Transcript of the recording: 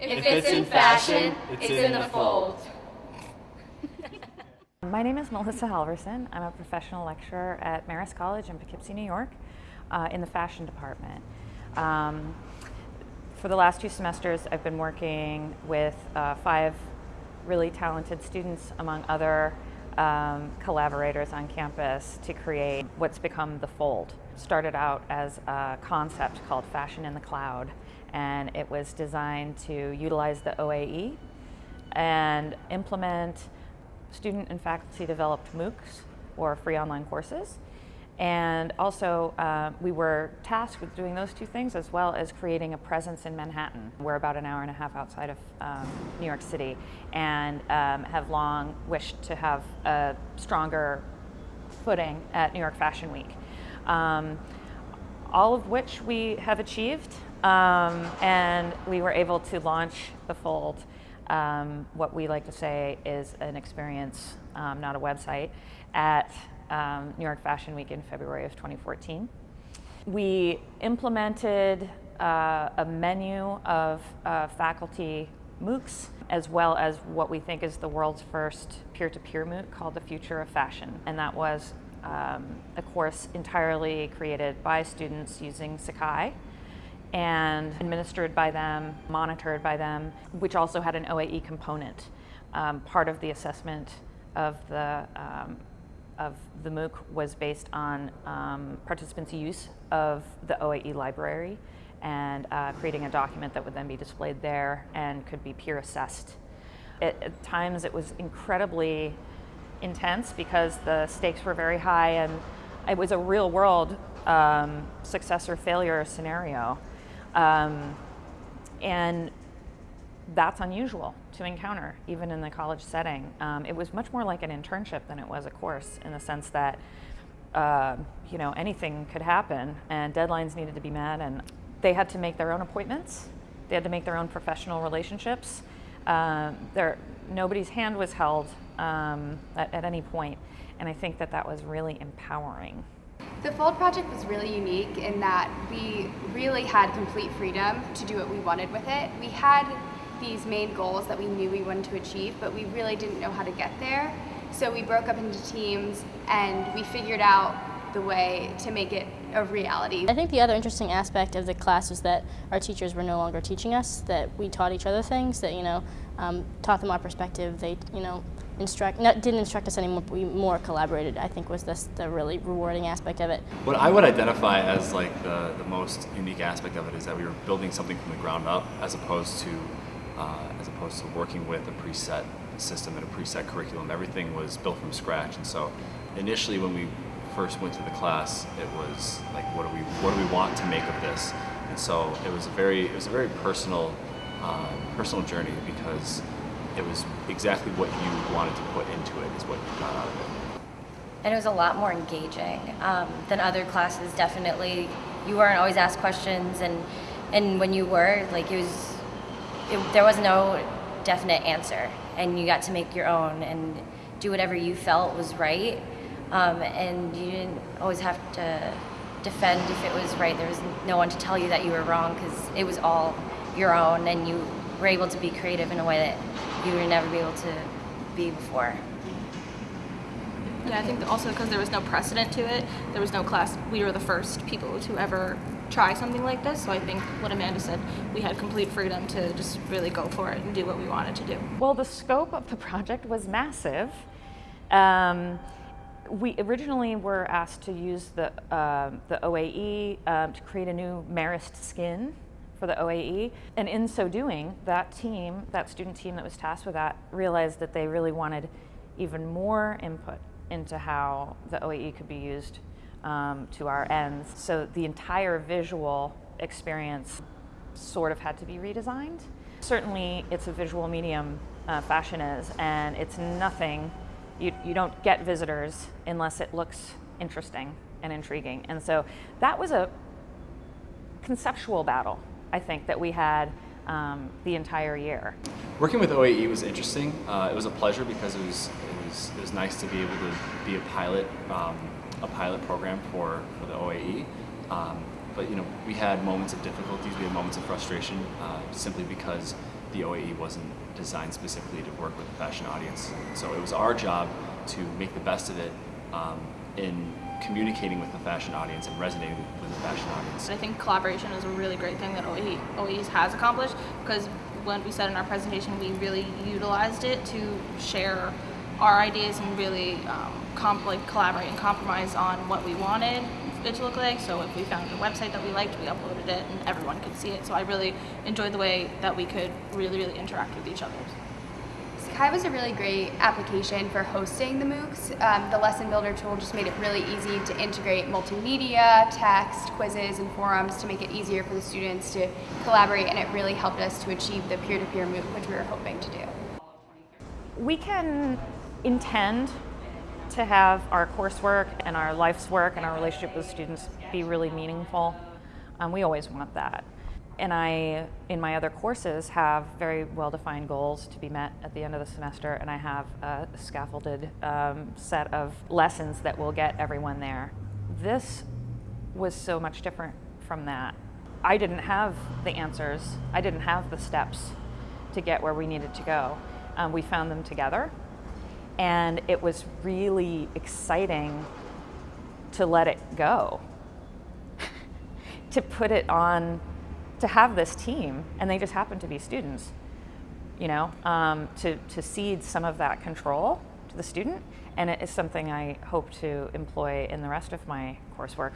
If it's in fashion, it's in the fold. My name is Melissa Halverson. I'm a professional lecturer at Marist College in Poughkeepsie, New York, uh, in the fashion department. Um, for the last two semesters, I've been working with uh, five really talented students, among other um, collaborators on campus, to create what's become the Fold. Started out as a concept called Fashion in the Cloud, and it was designed to utilize the OAE and implement student and faculty developed MOOCs or free online courses. And also, uh, we were tasked with doing those two things as well as creating a presence in Manhattan. We're about an hour and a half outside of um, New York City and um, have long wished to have a stronger footing at New York Fashion Week. Um, all of which we have achieved, um, and we were able to launch the Fold um, what we like to say is an experience, um, not a website, at um, New York Fashion Week in February of 2014. We implemented uh, a menu of uh, faculty MOOCs, as well as what we think is the world's first peer-to-peer -peer MOOC called The Future of Fashion. And that was um, a course entirely created by students using Sakai and administered by them, monitored by them, which also had an OAE component. Um, part of the assessment of the, um, of the MOOC was based on um, participants' use of the OAE library and uh, creating a document that would then be displayed there and could be peer assessed. At times it was incredibly intense because the stakes were very high and it was a real world um, success or failure scenario. Um, and that's unusual to encounter, even in the college setting. Um, it was much more like an internship than it was a course in the sense that, uh, you know, anything could happen and deadlines needed to be met and they had to make their own appointments. They had to make their own professional relationships. Uh, there, nobody's hand was held um, at, at any point, and I think that that was really empowering. The Fold project was really unique in that we really had complete freedom to do what we wanted with it. We had these main goals that we knew we wanted to achieve, but we really didn't know how to get there. So we broke up into teams and we figured out the way to make it a reality. I think the other interesting aspect of the class was that our teachers were no longer teaching us, that we taught each other things, that, you know, um, taught them our perspective, they, you know, instruct, not, didn't instruct us anymore, we more collaborated, I think was this, the really rewarding aspect of it. What I would identify as like the, the most unique aspect of it is that we were building something from the ground up as opposed to, uh, as opposed to working with a preset system and a preset curriculum. Everything was built from scratch. And so initially when we first went to the class, it was like, what do we, what do we want to make of this? And so it was a very, it was a very personal, uh, personal journey because it was exactly what you wanted to put into it is what you got out of it. And it was a lot more engaging um, than other classes, definitely. You weren't always asked questions, and, and when you were, like, it was, it, there was no definite answer, and you got to make your own and do whatever you felt was right, um, and you didn't always have to defend if it was right. There was no one to tell you that you were wrong, because it was all your own, and you were able to be creative in a way that you would never be able to be before. Yeah, I think also because there was no precedent to it, there was no class, we were the first people to ever try something like this. So I think what Amanda said, we had complete freedom to just really go for it and do what we wanted to do. Well, the scope of the project was massive. Um, we originally were asked to use the, uh, the OAE um, to create a new Marist skin for the OAE. And in so doing, that team, that student team that was tasked with that, realized that they really wanted even more input into how the OAE could be used um, to our ends. So the entire visual experience sort of had to be redesigned. Certainly it's a visual medium, uh, fashion is, and it's nothing, you, you don't get visitors unless it looks interesting and intriguing. And so that was a conceptual battle I think, that we had um, the entire year. Working with OAE was interesting. Uh, it was a pleasure because it was, it was, it was nice to be able to be a pilot, um, a pilot program for, for the OAE. Um, but you know, we had moments of difficulties, we had moments of frustration, uh, simply because the OAE wasn't designed specifically to work with a fashion audience. So it was our job to make the best of it um, in communicating with the fashion audience and resonating with the fashion audience. I think collaboration is a really great thing that OE, OEs has accomplished because when we said in our presentation, we really utilized it to share our ideas and really um, like collaborate and compromise on what we wanted it to look like. So if we found a website that we liked, we uploaded it and everyone could see it. So I really enjoyed the way that we could really, really interact with each other. Sakai was a really great application for hosting the MOOCs. Um, the Lesson Builder tool just made it really easy to integrate multimedia, text, quizzes, and forums to make it easier for the students to collaborate, and it really helped us to achieve the peer-to-peer MOOC, which we were hoping to do. We can intend to have our coursework and our life's work and our relationship with students be really meaningful. Um, we always want that. And I, in my other courses, have very well defined goals to be met at the end of the semester, and I have a scaffolded um, set of lessons that will get everyone there. This was so much different from that. I didn't have the answers, I didn't have the steps to get where we needed to go. Um, we found them together, and it was really exciting to let it go, to put it on, to have this team, and they just happen to be students, you know, um, to, to cede some of that control to the student. And it is something I hope to employ in the rest of my coursework.